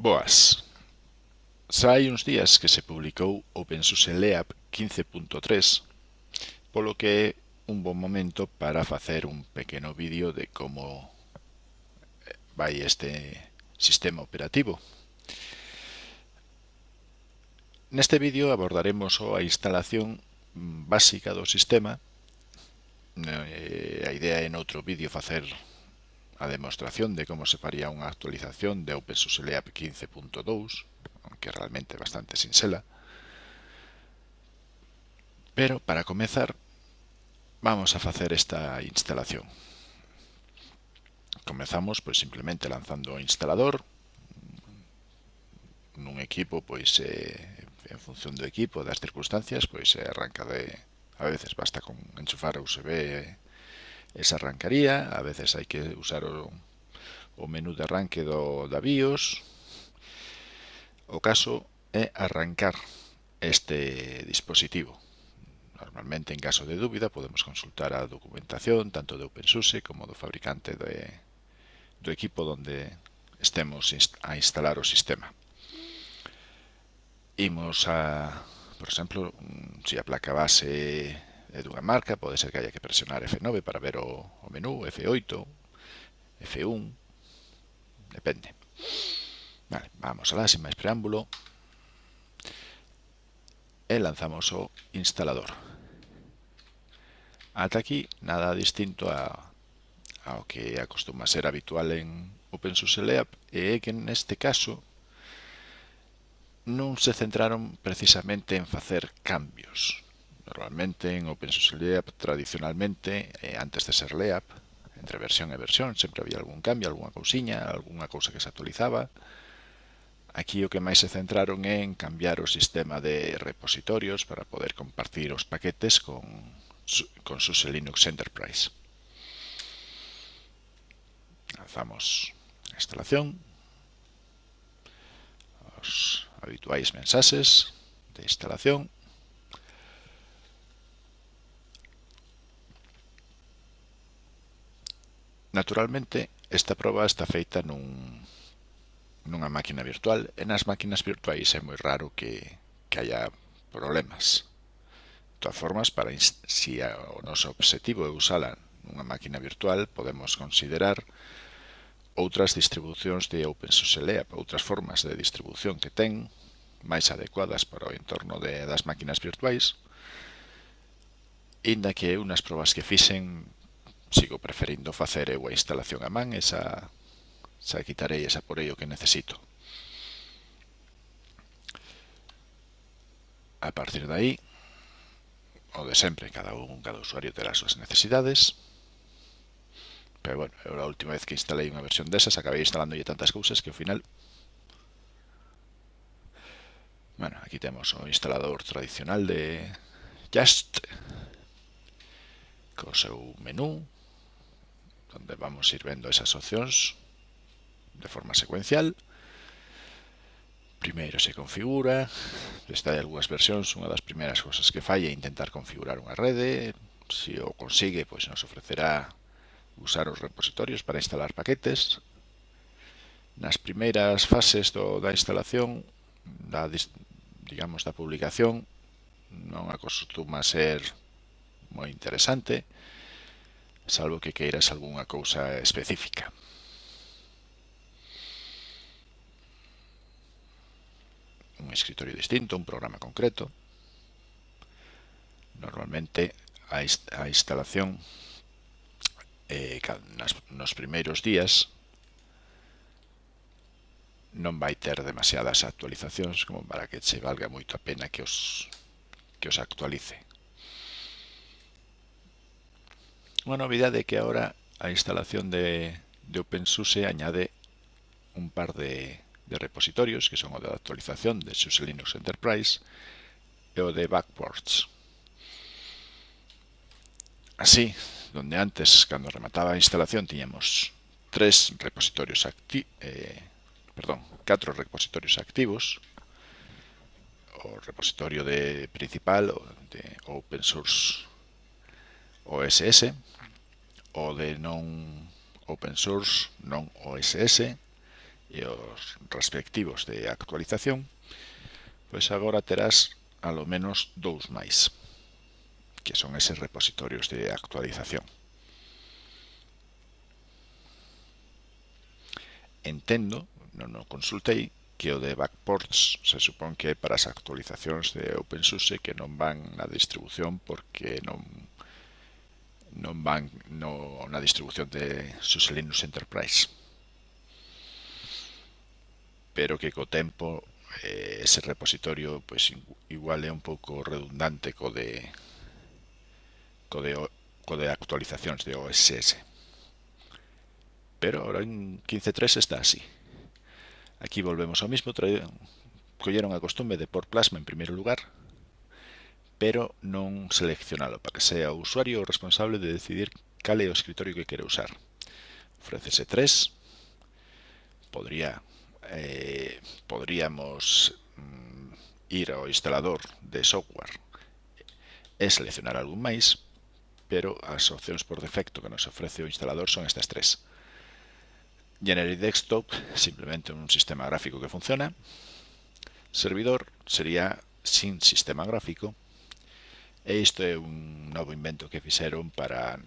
Boas. Xa hai uns días que se publicou OpenSUSE Leap 15.3, polo que é un bon momento para facer un pequeno vídeo de como vai este sistema operativo. Neste vídeo abordaremos a instalación básica do sistema. Eh, a idea é noutro vídeo facer a demostración de como se faría unha actualización de OpenSUSE LEAP 15.2, aunque realmente bastante sinxela. Pero, para comezar, vamos a facer esta instalación. Comezamos pois simplemente lanzando o instalador nun equipo, pois eh, en función do equipo, das circunstancias, pois eh, arranca de a veces basta con enchufar USB esa arrancaría, a veces hai que usar o, o menú de arranque do, da BIOS, o caso é arrancar este dispositivo. Normalmente, en caso de dúbida, podemos consultar a documentación tanto de OpenSUSE como do fabricante de, do equipo donde estemos a instalar o sistema. Imos a, por exemplo, se a placa base é dunha marca, pode ser que haya que presionar F9 para ver o, o menú, F8, F1, depende. Vale, vamos alá, sin máis preámbulo, e lanzamos o instalador. Ata aquí, nada distinto a, ao que acostuma ser habitual en OpenSUSE LEAP, e é que neste caso non se centraron precisamente en facer cambios, Normalmente en OpenSUSE LEAP tradicionalmente, eh, antes de ser LEAP, entre versión e versión, sempre había algún cambio, algunha cousiña, algunha cousa que se actualizaba. Aquí o que máis se centraron é en cambiar o sistema de repositorios para poder compartir os paquetes con, con SUSE Linux Enterprise. Lanzamos a instalación, os habituais mensaxes de instalación, Naturalmente, esta proba está feita nun, nunha máquina virtual e nas máquinas virtuais é moi raro que, que haya problemas. De todas formas, para si a, o noso obxectivo é usala nunha máquina virtual, podemos considerar outras distribucións de OpenSUSE LEAP, outras formas de distribución que ten, máis adecuadas para o entorno de, das máquinas virtuais, inda que unhas probas que fixen sigo preferindo facer eu a instalación a man esa xa, xa quitarei esa por ello que necesito. A partir de aí, o de sempre, cada un, cada usuario terá as súas necesidades. Pero bueno, eu a última vez que instalei unha versión desas acabei instalándolle tantas cousas que ao final... Bueno, aquí temos o instalador tradicional de Just, co seu menú, donde vamos a ir vendo esas opcións de forma secuencial. Primeiro se configura, está de algunhas versións, unha das primeiras cousas que falla é intentar configurar unha rede, se o consigue, pois nos ofrecerá usar os repositorios para instalar paquetes. Nas primeiras fases do, da instalación, da, digamos, da publicación, non acostuma ser moi interesante, salvo que queiras algunha cousa específica. Un escritorio distinto, un programa concreto. Normalmente a instalación eh, nas, nos primeiros días non vai ter demasiadas actualizacións como para que che valga moito a pena que os, que os actualice. unha novidade que agora a instalación de, de OpenSUSE añade un par de, de, repositorios que son o de actualización de SUSE Linux Enterprise e o de Backports. Así, donde antes, cando remataba a instalación, tiñamos tres repositorios eh, perdón, catro repositorios activos, o repositorio de principal o de Open Source OSS, o de non open source, non OSS, e os respectivos de actualización, pois agora terás alo menos dous máis, que son eses repositorios de actualización. Entendo, non o consultei, que o de backports se supón que é para as actualizacións de OpenSUSE que non van na distribución porque non non van no, na distribución de SUSE Linux Enterprise. Pero que co tempo eh, ese repositorio pues igual é un pouco redundante co de co de, co de actualizacións de OSS pero ahora en 15.3 está así. Aquí volvemos ao mismo colleron a costumbre de por plasma en primeiro lugar pero non seleccionalo para que sea o usuario o responsable de decidir cal é o escritorio que quere usar. Ofrécese tres. Podría, eh, podríamos mm, ir ao instalador de software e seleccionar algún máis, pero as opcións por defecto que nos ofrece o instalador son estas tres. Generic Desktop, simplemente un sistema gráfico que funciona. Servidor sería sin sistema gráfico E isto é un novo invento que fixeron para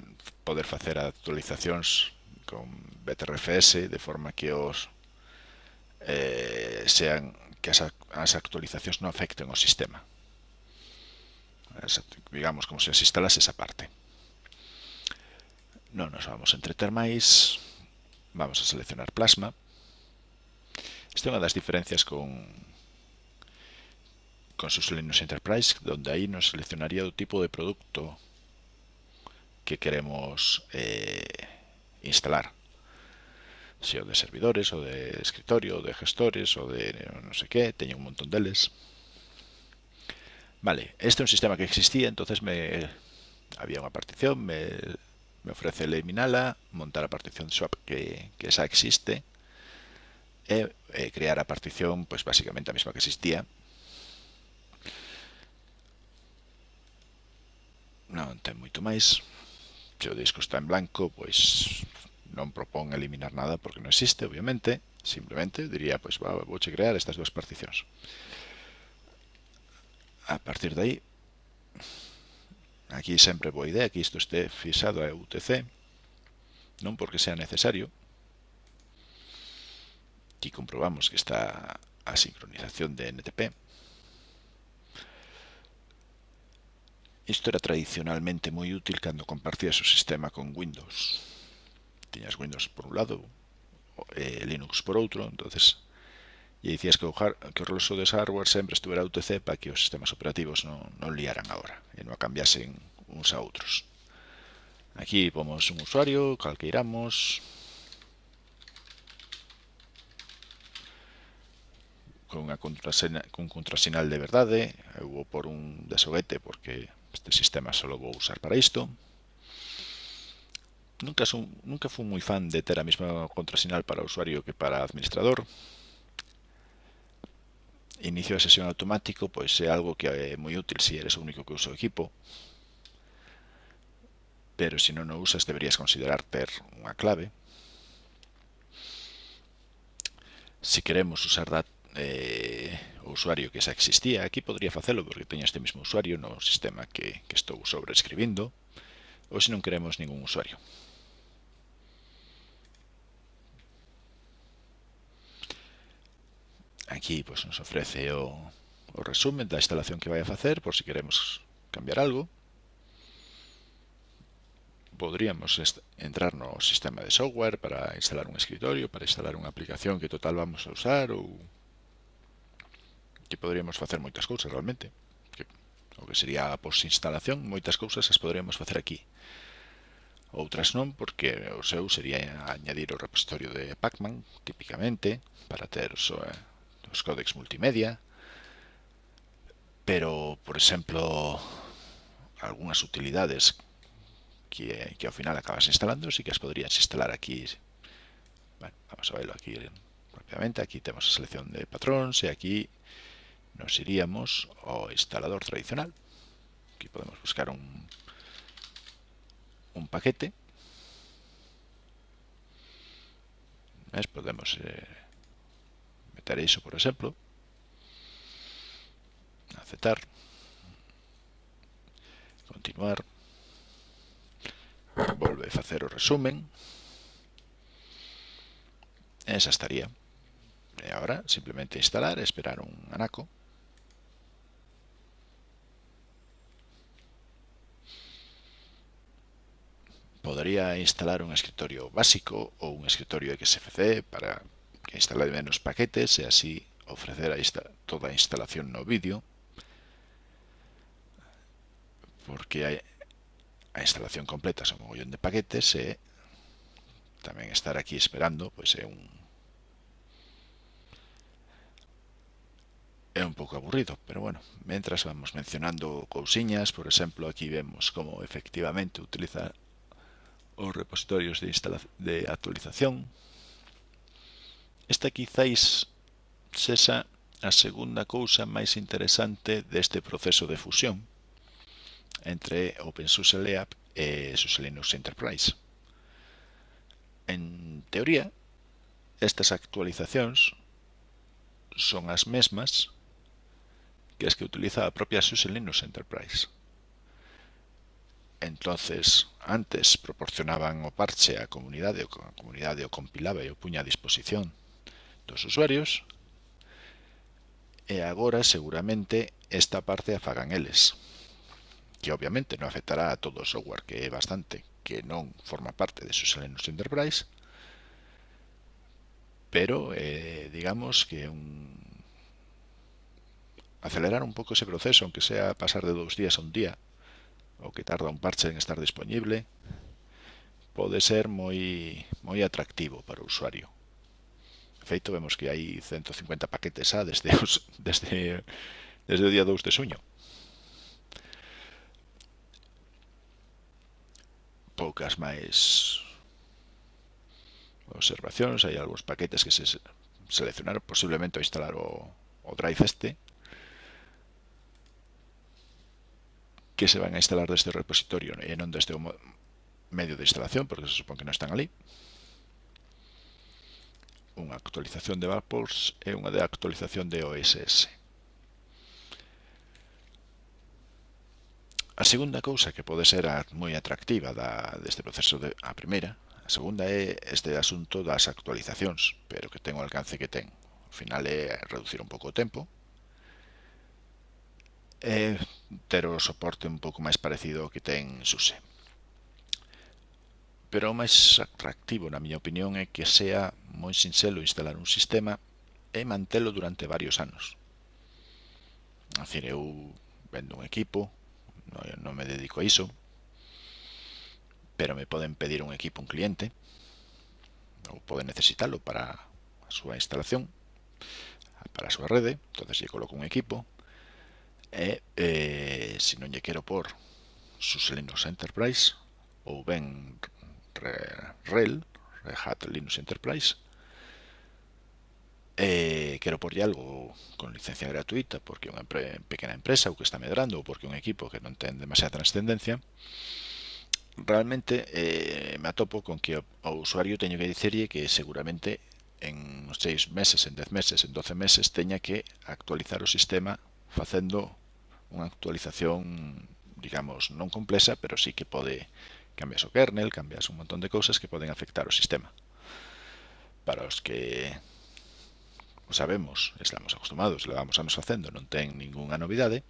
poder facer actualizacións con BTRFS de forma que os eh, sean que as, as actualizacións non afecten o sistema. As, digamos como se as instalas esa parte. Non nos vamos a entreter máis. Vamos a seleccionar Plasma. Esta é unha das diferencias con con SUSE Linux Enterprise, donde aí nos seleccionaría o tipo de producto que queremos eh, instalar. Se o de servidores, o de escritorio, o de gestores, o de non sei que, teño un montón deles. Vale, este é un sistema que existía, entonces me había unha partición, me ofrece eliminala, montar a partición swap que, esa existe e, crear a partición pues basicamente a mesma que existía non ten moito máis. Se o disco está en blanco, pois non propón eliminar nada porque non existe, obviamente. Simplemente diría, pois va, vou che crear estas dúas particións. A partir de aí, aquí sempre boa idea que isto este fixado a UTC, non porque sea necesario. Aquí comprobamos que está a sincronización de NTP. Isto era tradicionalmente moi útil cando compartías o sistema con Windows. Tiñas Windows por un lado e Linux por outro, entonces e dicías que o, que o reloxo de hardware sempre estuvera UTC para que os sistemas operativos non, non liaran agora e non cambiasen uns a outros. Aquí pomos un usuario, calqueiramos, con unha contrasena, con contrasinal de verdade, eu vou por un desoguete porque este sistema só vou usar para isto. Nunca, son, fui moi fan de ter a mesma contrasinal para usuario que para administrador, inicio de sesión automático pois é algo que é moi útil se eres o único que usa equipo. Pero se non o usas deberías considerar ter unha clave. Se queremos usar dat, eh, o usuario que xa existía, aquí podría facelo porque teño este mesmo usuario no sistema que, que estou sobreescribindo, ou se non queremos ningún usuario. Aquí pues, nos ofrece o, o resumen da instalación que vai a facer, por si queremos cambiar algo. Podríamos entrar no sistema de software para instalar un escritorio, para instalar unha aplicación que total vamos a usar ou que poderíamos facer moitas cousas realmente. Que, o que sería a posinstalación moitas cousas as poderíamos facer aquí. Outras non porque o seu sería añadir o repositorio de Pacman tipicamente para ter os, eh, os códex multimedia. Pero por exemplo algunhas utilidades que, que ao final acabas instalando sí que as poderías instalar aquí. Bueno, vamos a verlo aquí rápidamente aquí temos a selección de patróns e aquí nos iríamos ao instalador tradicional. Aquí podemos buscar un, un paquete. ¿Ves? Podemos eh, meter eso, por ejemplo. Aceptar. Continuar. Volve a hacer o resumen. Esa estaría. E ahora simplemente instalar, esperar un anaco. Podería instalar un escritorio básico ou un escritorio XFC para que instale menos paquetes e así ofrecer a insta toda a instalación no vídeo. Porque a instalación completa son un mogollón de paquetes eh, e tamén estar aquí esperando pois é eh, un é un pouco aburrido, pero bueno, mentras vamos mencionando cousiñas, por exemplo, aquí vemos como efectivamente utiliza os repositorios de, de actualización. Esta quizáis sexa a segunda cousa máis interesante deste proceso de fusión entre OpenSUSE LEAP e SUSE Linux Enterprise. En teoría, estas actualizacións son as mesmas que as que utiliza a propia SUSE Linux Enterprise entonces antes proporcionaban o parche á comunidade, a comunidade o compilaba e o puña a disposición dos usuarios, e agora seguramente esta parte a fagan eles, que obviamente non afectará a todo o software que é bastante, que non forma parte de sus Linux Enterprise, pero eh, digamos que un... acelerar un pouco ese proceso, aunque sea pasar de dous días a un día, o que tarda un parche en estar disponible, pode ser moi moi atractivo para o usuario. De feito, vemos que hai 150 paquetes A desde, os, desde, desde o día 2 de suño. Poucas máis observacións, hai algúns paquetes que se seleccionaron, posiblemente ao instalar o, o drive este, que se van a instalar deste repositorio e non deste medio de instalación, porque se supón que non están ali. Unha actualización de Vapors e unha de actualización de OSS. A segunda cousa que pode ser moi atractiva da, deste proceso, de, a primeira, a segunda é este asunto das actualizacións, pero que ten o alcance que ten. Ao final é reducir un pouco o tempo, e ter o soporte un pouco máis parecido ao que ten SUSE. Pero o máis atractivo, na miña opinión, é que sea moi sinxelo instalar un sistema e mantelo durante varios anos. A decir, eu vendo un equipo, non me dedico a iso, pero me poden pedir un equipo un cliente, ou poden necesitalo para a súa instalación, para a súa rede, entonces lle coloco un equipo, e eh, se non lle quero por SUSE Linux Enterprise ou ben re, REL, Red Hat Linux Enterprise, e quero porlle algo con licencia gratuita porque é unha pequena empresa ou que está medrando ou porque é un equipo que non ten demasiada transcendencia realmente eh, me atopo con que o usuario teño que dicerlle que seguramente en 6 meses, en 10 meses, en 12 meses teña que actualizar o sistema facendo unha actualización, digamos, non complexa, pero sí que pode cambias o kernel, cambias un montón de cousas que poden afectar o sistema. Para os que o sabemos, estamos acostumados, levamos anos facendo, non ten ningunha novidade,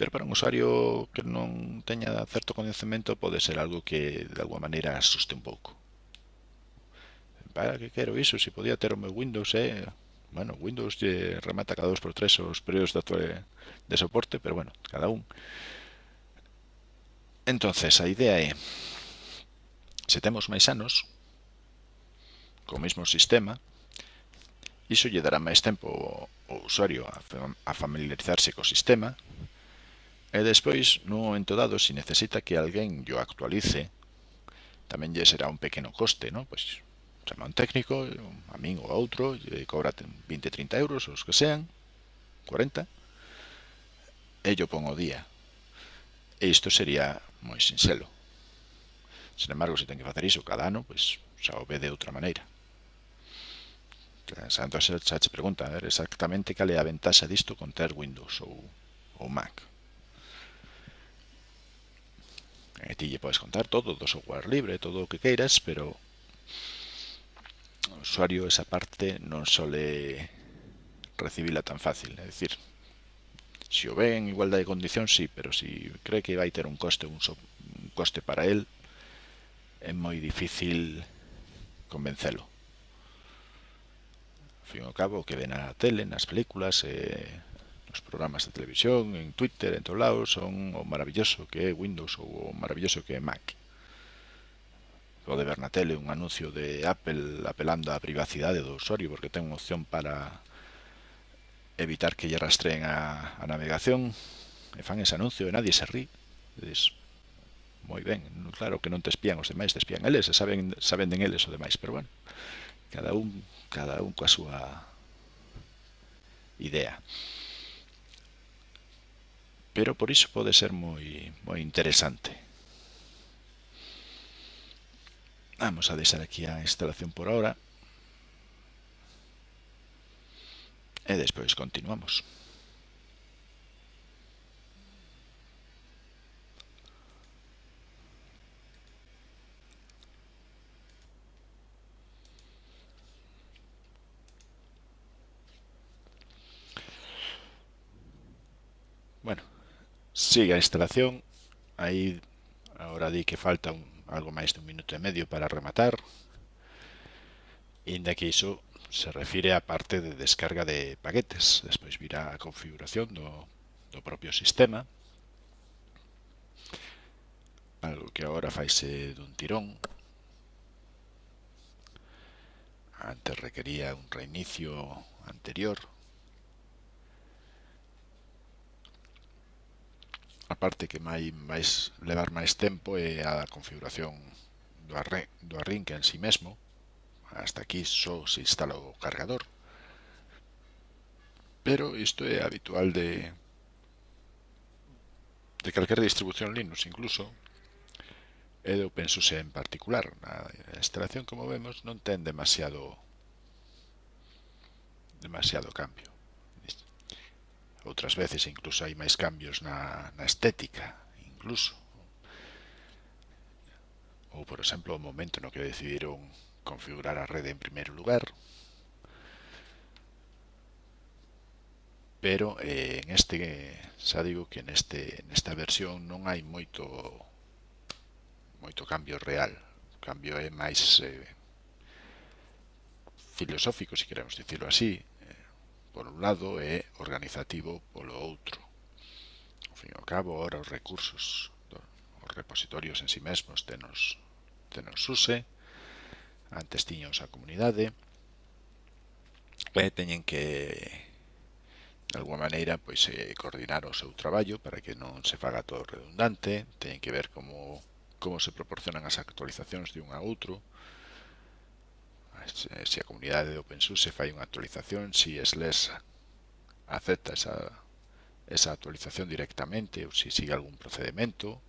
pero para un usuario que non teña certo coñecemento pode ser algo que de alguma maneira asuste un pouco. Para que quero iso? Se podía ter o meu Windows, eh? bueno, Windows remata cada 2x3 os períodos de, actual de soporte, pero bueno, cada un. Entonces, a idea é se temos máis anos co mesmo sistema, iso lle dará máis tempo ao usuario a familiarizarse co sistema e despois, no momento dado, se necesita que alguén yo actualice, tamén lle será un pequeno coste, ¿no? pois chama un técnico, a min ou a outro, e cobra 20, 30 euros, os que sean, 40, e yo pon o día. E isto sería moi sinxelo. Sin embargo, se ten que facer iso cada ano, pois xa o ve de outra maneira. Xa, xa che pregunta a ver, exactamente cal é a ventaxa disto con ter Windows ou, ou Mac. E ti lle podes contar todo do software libre, todo o que queiras, pero o usuario esa parte non sole recibila tan fácil, é dicir, se o ve en igualdade de condición, sí, pero se cree que vai ter un coste, un, so, un coste para el, é moi difícil convencelo. Ao fin ao cabo, que ven na tele, nas películas, eh, nos programas de televisión, en Twitter, en todos lados, son o maravilloso que é Windows ou o maravilloso que é Mac pode ver na tele un anuncio de Apple apelando á privacidade do usuario porque ten unha opción para evitar que lle rastreen a, a navegación. E fan ese anuncio e nadie se rí. Dices, moi ben, claro que non te espían os demais, te espían eles e saben, saben den eles o demais, pero bueno cada un, cada un coa súa idea. Pero por iso pode ser moi moi interesante. Vamos a deixar aquí a instalación por ahora e despois continuamos Sigue a instalación. Aí agora di que falta un, algo máis de un minuto e medio para rematar, inda que iso se refire á parte de descarga de paquetes. Despois virá a configuración do, do propio sistema, algo que agora faise dun tirón. Antes requería un reinicio anterior, a parte que vai máis levar máis tempo é a configuración do, arre, do arrinque en si sí mesmo. Hasta aquí só se instala o cargador. Pero isto é habitual de de calquer distribución Linux, incluso e de OpenSUSE en particular. A instalación, como vemos, non ten demasiado demasiado cambio. Outras veces incluso hai máis cambios na, na estética, incluso. Ou, por exemplo, o momento no que decidiron configurar a rede en primeiro lugar. Pero eh, en este, xa digo que neste, nesta versión non hai moito moito cambio real. O cambio é máis eh, filosófico, se queremos dicirlo así, por un lado e organizativo polo outro. Ao fin e ao cabo, ora os recursos, os repositorios en si sí mesmos tenos, tenos use, antes tiños a comunidade, e teñen que de alguma maneira pois eh, coordinar o seu traballo para que non se faga todo redundante, teñen que ver como como se proporcionan as actualizacións de un a outro, se a comunidade de OpenSUSE fai unha actualización, se SLES acepta esa, esa actualización directamente ou se sigue algún procedimento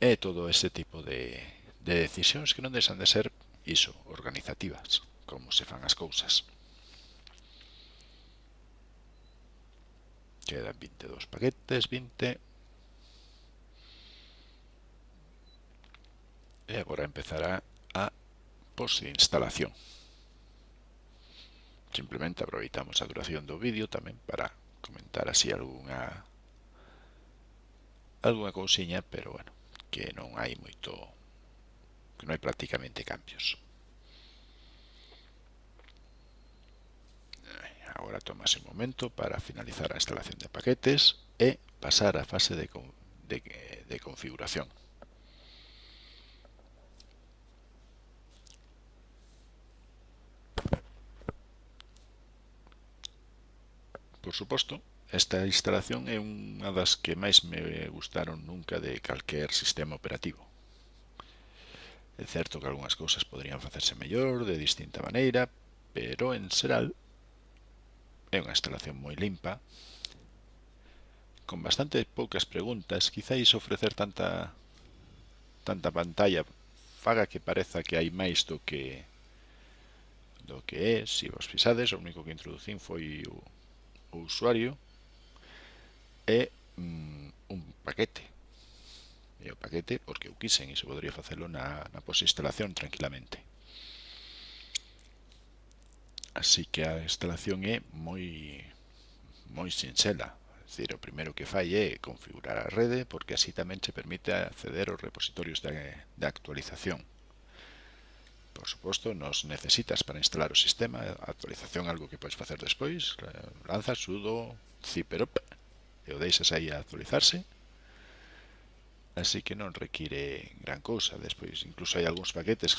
e todo ese tipo de, de decisións que non deixan de ser iso, organizativas, como se fan as cousas. Quedan 22 paquetes, 20... E agora empezará tipos de instalación. Simplemente aproveitamos a duración do vídeo tamén para comentar así algunha algunha cousiña, pero bueno, que non hai moito que non hai prácticamente cambios. Agora tomase un momento para finalizar a instalación de paquetes e pasar á fase de, de, de configuración. por suposto, esta instalación é unha das que máis me gustaron nunca de calquer sistema operativo. É certo que algunhas cousas poderían facerse mellor, de distinta maneira, pero en xeral é unha instalación moi limpa, con bastante poucas preguntas, quizáis ofrecer tanta tanta pantalla faga que pareza que hai máis do que do que é, se vos fixades, o único que introducín foi o o usuario e mm, un paquete. E o paquete porque eu quisen e se podería facelo na, na posinstalación tranquilamente. Así que a instalación é moi moi sinxela. Decir, o primeiro que fai é configurar a rede porque así tamén se permite acceder aos repositorios de, de actualización por suposto, nos necesitas para instalar o sistema, a actualización algo que podes facer despois, eh, lanzas sudo ziperop e o deixas aí a actualizarse, así que non require gran cousa. Despois incluso hai algúns paquetes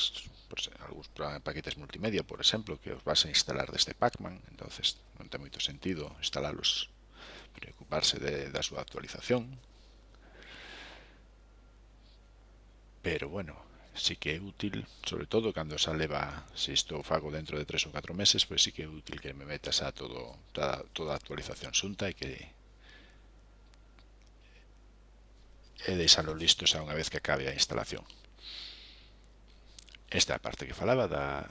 pues, algúns paquetes multimedia por exemplo que os vas a instalar desde Pacman entonces non ten moito sentido instalalos, preocuparse de, da súa actualización. Pero bueno sí que é útil, sobre todo cando xa leva, se isto o fago dentro de 3 ou 4 meses, pois sí que é útil que me metas a todo, toda, toda a actualización xunta e que e deixalo listo xa unha vez que acabe a instalación. Esta é a parte que falaba da,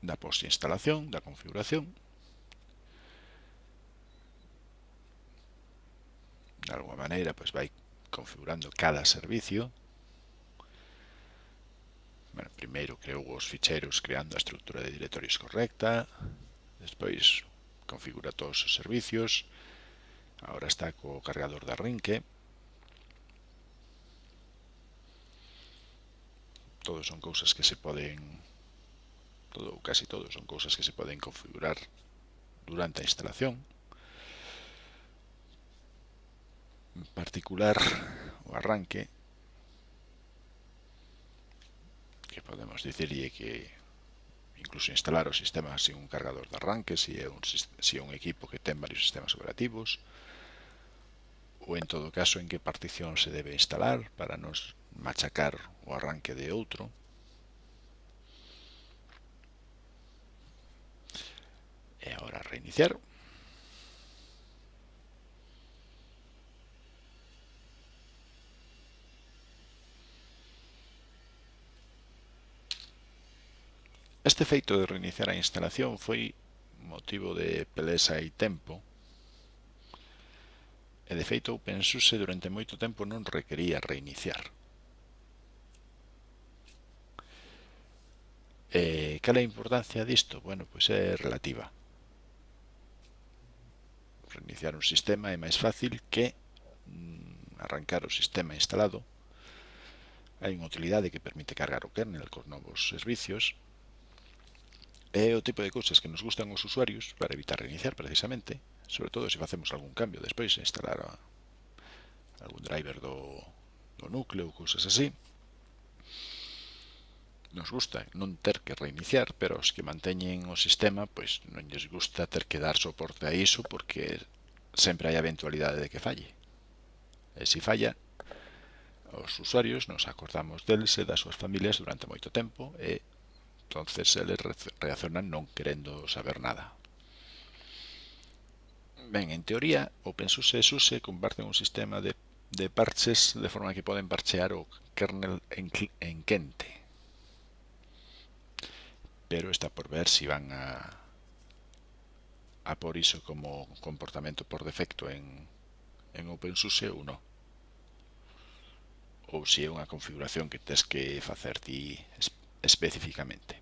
da post-instalación, da configuración. De alguma maneira, pois vai configurando cada servicio primeiro creou os ficheiros creando a estrutura de directorios correcta, despois configura todos os servicios, agora está co cargador da Rinque, todos son cousas que se poden todo casi todos son cousas que se poden configurar durante a instalación. En particular o arranque podemos dicirlle que incluso instalar o sistema sin un cargador de arranque, se é un, se é un equipo que ten varios sistemas operativos, ou en todo caso en que partición se debe instalar para nos machacar o arranque de outro. E agora reiniciar. Este feito de reiniciar a instalación foi motivo de pelesa e tempo, e de feito OpenSUSE durante moito tempo non requería reiniciar. E, cal é a importancia disto? Bueno, pois é relativa. Reiniciar un sistema é máis fácil que mm, arrancar o sistema instalado. Hai unha utilidade que permite cargar o kernel con novos servicios, É o tipo de cousas que nos gustan os usuarios para evitar reiniciar precisamente, sobre todo se facemos algún cambio despois, instalar a, algún driver do, do núcleo ou cousas así. Nos gusta non ter que reiniciar, pero os que manteñen o sistema pois non lles gusta ter que dar soporte a iso porque sempre hai a eventualidade de que falle. E se falla, os usuarios nos acordamos deles e das súas familias durante moito tempo e Entonces eles reaccionan non querendo saber nada. Ben, en teoría, OpenSUSE e SUSE comparten un sistema de, de parches de forma que poden parchear o kernel en, en quente. Pero está por ver se si van a, a por iso como comportamento por defecto en, en OpenSUSE ou non ou se é unha configuración que tens que facer ti especificamente.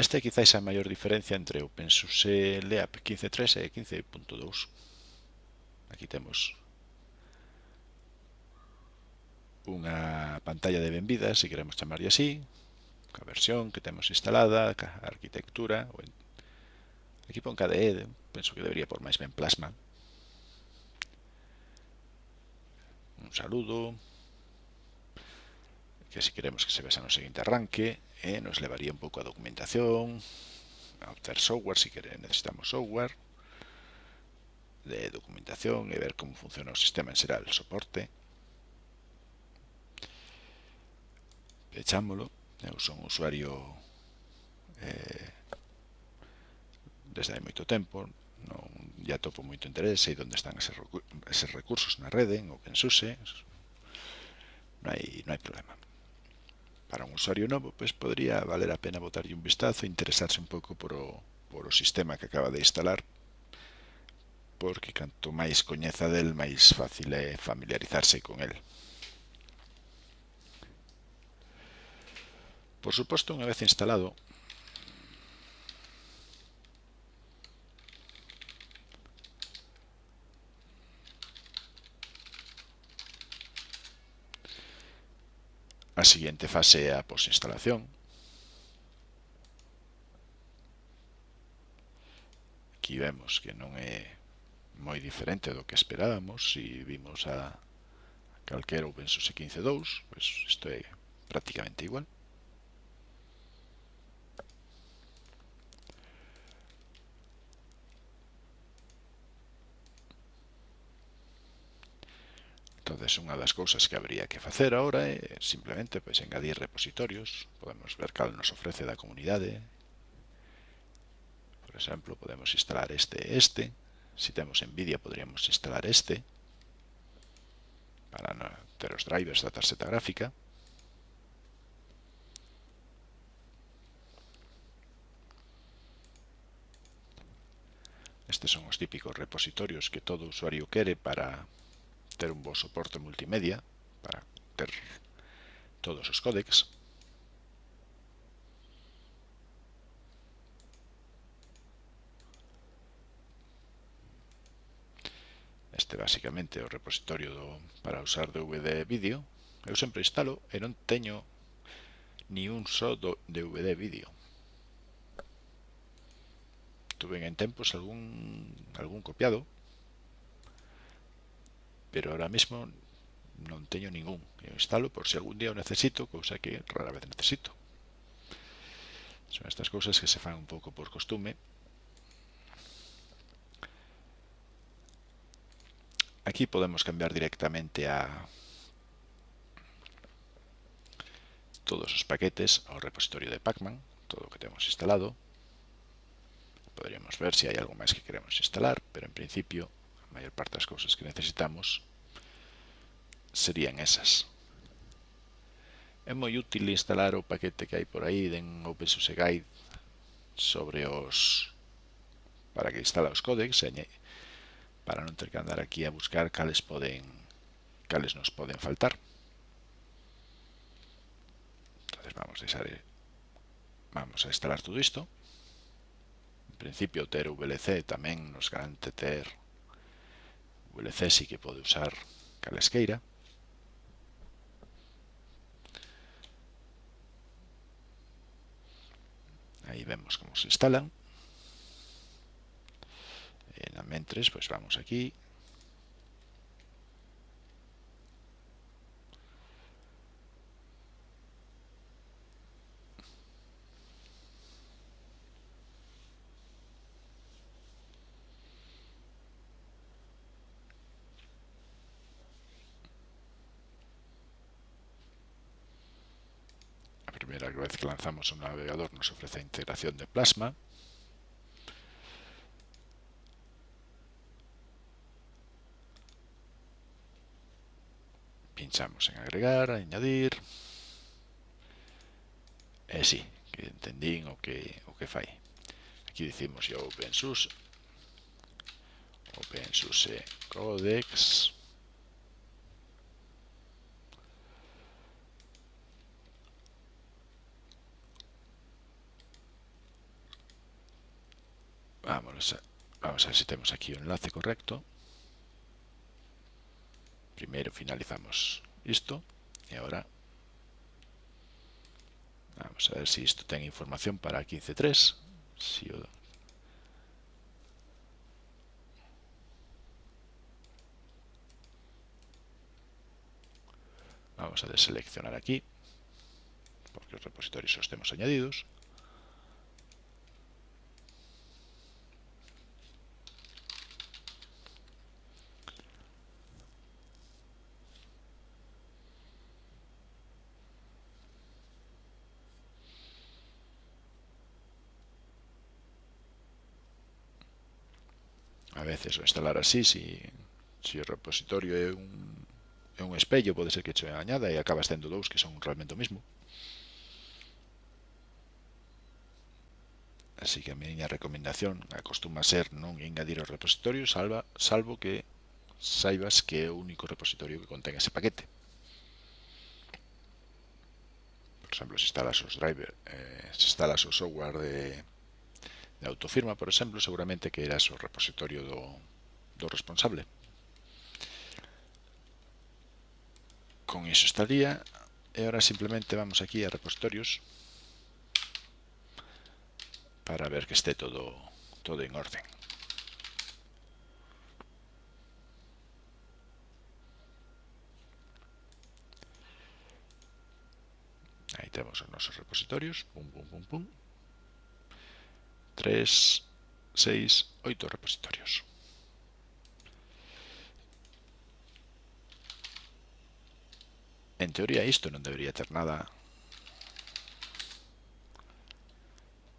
Esta é quizáis a maior diferencia entre o Pensuse Leap 15.3 e 15.2. Aquí temos unha pantalla de benvida, se queremos chamarlle así, a versión que temos instalada, a arquitectura, aquí pon KDE, penso que debería por máis ben plasma. Un saludo, que si queremos que se vexa no seguinte arranque, eh, nos levaría un pouco a documentación, a obter software, si quere, necesitamos software, de documentación e ver como funciona o sistema en xeral, soporte. Pechámolo, eu son usuario eh, desde hai moito tempo, non ya topo moito interés, sei onde están eses, eses recursos na rede, en OpenSUSE, non hai, non hai problema para un usuario novo, pois podría valer a pena botarlle un vistazo e interesarse un pouco por o, por o sistema que acaba de instalar, porque canto máis coñeza del, máis fácil é familiarizarse con el. Por suposto, unha vez instalado, A seguinte fase é a posinstalación. Aquí vemos que non é moi diferente do que esperábamos. Se si vimos a calquera OpenSUSE 15.2, pois pues isto é prácticamente igual. Entonces, unha das cousas que habría que facer agora é eh, simplemente pois, engadir repositorios. Podemos ver cal nos ofrece da comunidade. Por exemplo, podemos instalar este e este. Se si temos NVIDIA, podríamos instalar este para ter os drivers da tarxeta gráfica. Estes son os típicos repositorios que todo usuario quere para ter un bo soporte multimedia para ter todos os códecs. Este basicamente é o repositorio do, para usar DVD vídeo. Eu sempre instalo e non teño ni un só do DVD vídeo. Tuve en tempos algún, algún copiado, pero ahora mismo non teño ningún. Eu instalo por se algún día o necesito, cousa que rara vez necesito. Son estas cousas que se fan un pouco por costume. Aquí podemos cambiar directamente a todos os paquetes ao repositorio de Pacman, todo o que temos instalado. Poderíamos ver se hai algo máis que queremos instalar, pero en principio maior parte das cousas que necesitamos serían esas. É moi útil instalar o paquete que hai por aí den OpenSUSE Guide sobre os para que instala os códecs para non ter que andar aquí a buscar cales poden cales nos poden faltar. Entonces vamos a deixar vamos a instalar todo isto. En principio ter VLC tamén nos garante ter VLC sí que pode usar calesqueira. Aí vemos como se instalan. En a mentres, pues vamos aquí lanzamos un navegador nos ofrece integración de plasma. Pinchamos en agregar, añadir. Eh, sí, que entendín o que, o que fai. Aquí decimos ya OpenSUSE, OpenSUSE eh, Codex. Vamos a, ver si tenemos aquí un enlace correcto. Primero finalizamos esto y ahora vamos a ver si esto tiene información para 15.3. Si Vamos a deseleccionar aquí, porque los repositorios los tenemos añadidos. veces o instalar así si, si o repositorio é un, é un espello pode ser que che añada e acabas tendo dous que son realmente o mismo. Así que a miña recomendación acostuma ser non engadir o repositorio salva, salvo que saibas que é o único repositorio que contén ese paquete. Por exemplo, se instalas os driver, eh, se instalas o software de de autofirma, por exemplo, seguramente que eras ao repositorio do, do responsable. Con iso estaría. E ahora simplemente vamos aquí a repositorios para ver que esté todo, todo en orden. Aí temos os nosos repositorios. Pum, pum, pum, pum. 3, 6, 8 repositorios. En teoría isto non debería ter nada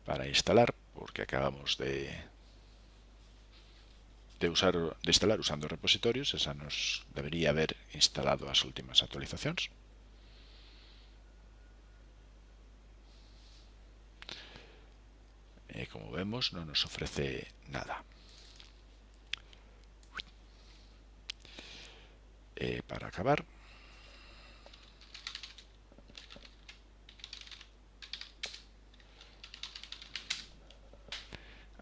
para instalar porque acabamos de de usar de instalar usando repositorios, esa nos debería haber instalado as últimas actualizacións. eh, como vemos no nos ofrece nada. Eh, para acabar,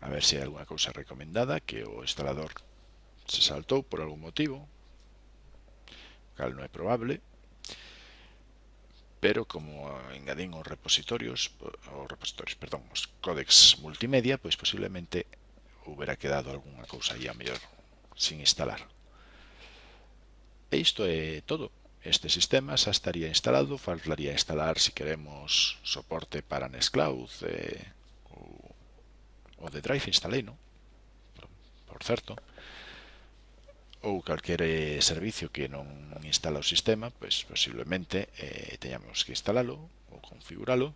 a ver si hay alguna cosa recomendada que o instalador se saltó por algún motivo, cal no es probable pero como engadín os repositorios, eh, os repositorios, perdón, os códex multimedia, pois posiblemente hubiera quedado algunha cousa aí a mellor sin instalar. E isto é todo. Este sistema xa estaría instalado, faltaría instalar se si queremos soporte para Nextcloud eh, ou, o de Drive instalei, non? Por, por certo ou calquere servicio que non instala o sistema, pois posiblemente eh, teñamos que instalalo ou configuralo,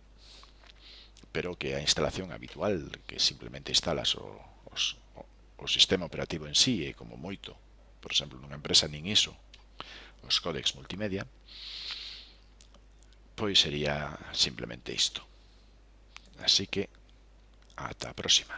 pero que a instalación habitual que simplemente instalas o, os, o, o sistema operativo en sí e como moito, por exemplo, nunha empresa nin iso, os códex multimedia, pois sería simplemente isto. Así que, ata a próxima.